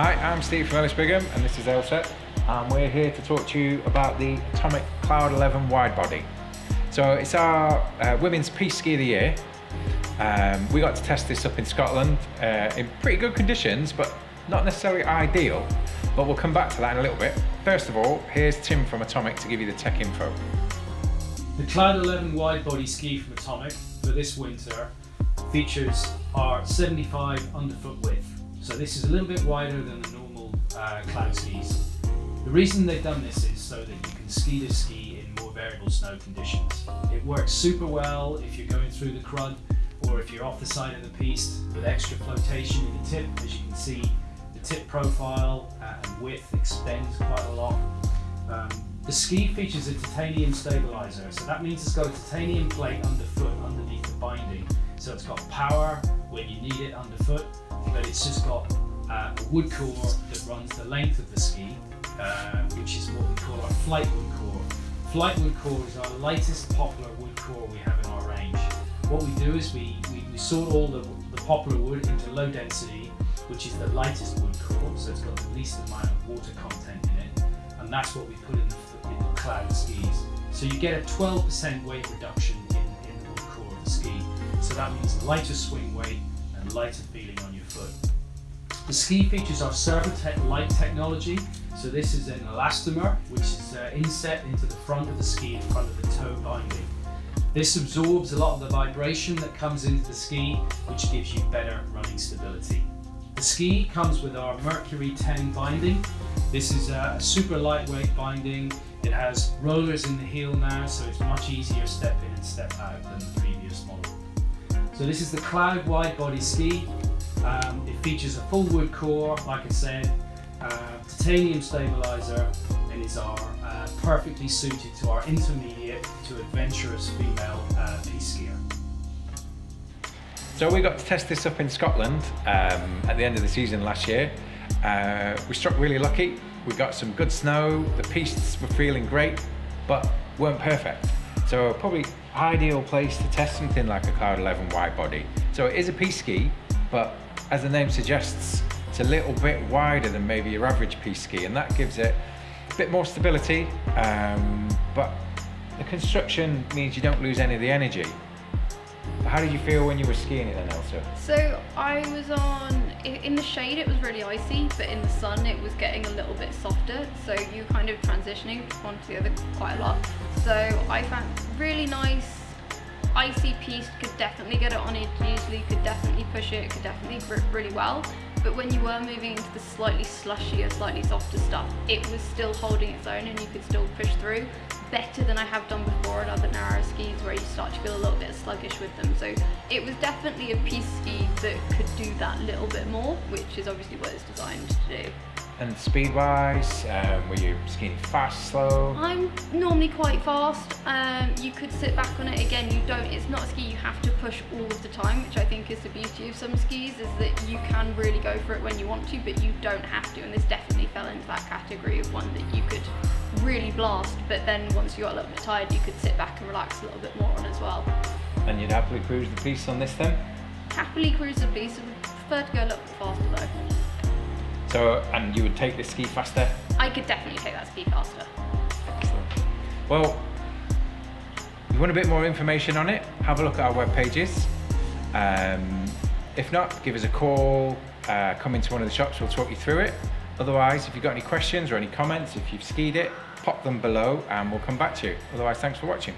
Hi, I'm Steve from Ellis Brigham and this is Elsa and we're here to talk to you about the Atomic Cloud 11 wide body. So it's our uh, women's piste ski of the year. Um, we got to test this up in Scotland uh, in pretty good conditions but not necessarily ideal but we'll come back to that in a little bit. First of all, here's Tim from Atomic to give you the tech info. The Cloud 11 wide body ski from Atomic for this winter features our 75 underfoot width. So this is a little bit wider than the normal uh, cloud skis. The reason they've done this is so that you can ski the ski in more variable snow conditions. It works super well if you're going through the crud or if you're off the side of the piste with extra flotation in the tip. As you can see, the tip profile and width extends quite a lot. Um, the ski features a titanium stabilizer, so that means it's got a titanium plate underfoot underneath the binding. So it's got power when you need it underfoot, but it's just got uh, a wood core that runs the length of the ski, uh, which is what we call our flight wood core. Flight wood core is our lightest poplar wood core we have in our range. What we do is we, we, we sort all the, the poplar wood into low density, which is the lightest wood core, so it's got the least amount of water content in it, and that's what we put in the, in the cloud skis. So you get a 12% weight reduction in, in the wood core of the ski. So that means lighter swing weight and lighter feeling foot. The ski features our Servotec light technology. So this is an elastomer which is uh, inset into the front of the ski in front of the toe binding. This absorbs a lot of the vibration that comes into the ski which gives you better running stability. The ski comes with our Mercury 10 binding. This is a super lightweight binding. It has rollers in the heel now so it's much easier step in and step out than the previous model. So this is the Cloud wide body ski. Um, it features a full wood core, like I said, uh, titanium stabilizer, and is our uh, perfectly suited to our intermediate to adventurous female uh, piste skier. So we got to test this up in Scotland um, at the end of the season last year. Uh, we struck really lucky. We got some good snow. The pistes were feeling great, but weren't perfect. So probably ideal place to test something like a Cloud 11 wide body. So it is a piste ski, but as the name suggests, it's a little bit wider than maybe your average piste ski, and that gives it a bit more stability, um, but the construction means you don't lose any of the energy. How did you feel when you were skiing it then, Elsa? So I was on, in the shade it was really icy, but in the sun it was getting a little bit softer. So you kind of transitioning from one to the other quite a lot. So I found really nice, icy piste, could definitely get it on it usually could definitely push it, could definitely grip really well. But when you were moving into the slightly slushier, slightly softer stuff, it was still holding its own and you could still push through better than I have done before on other narrow skis where you start to feel a little bit sluggish with them. So it was definitely a piste ski that could do that little bit more, which is obviously what it's designed to do. And speed-wise, um, were you skiing fast, slow? I'm normally quite fast. Um, you could sit back on it again. You don't. It's not a ski you have to push all of the time, which I think is the beauty of some skis, is that you can really go for it when you want to, but you don't have to. And this definitely fell into that category of one that you could really blast, but then once you got a little bit tired, you could sit back and relax a little bit more on as well. And you'd happily cruise the piste on this then? Happily cruise the piste. Would prefer to go a little bit faster though. So, and you would take this ski faster? I could definitely take that ski faster. Excellent. Well, if you want a bit more information on it, have a look at our web pages. Um, if not, give us a call, uh, come into one of the shops, we'll talk you through it. Otherwise, if you've got any questions or any comments, if you've skied it, pop them below and we'll come back to you. Otherwise, thanks for watching.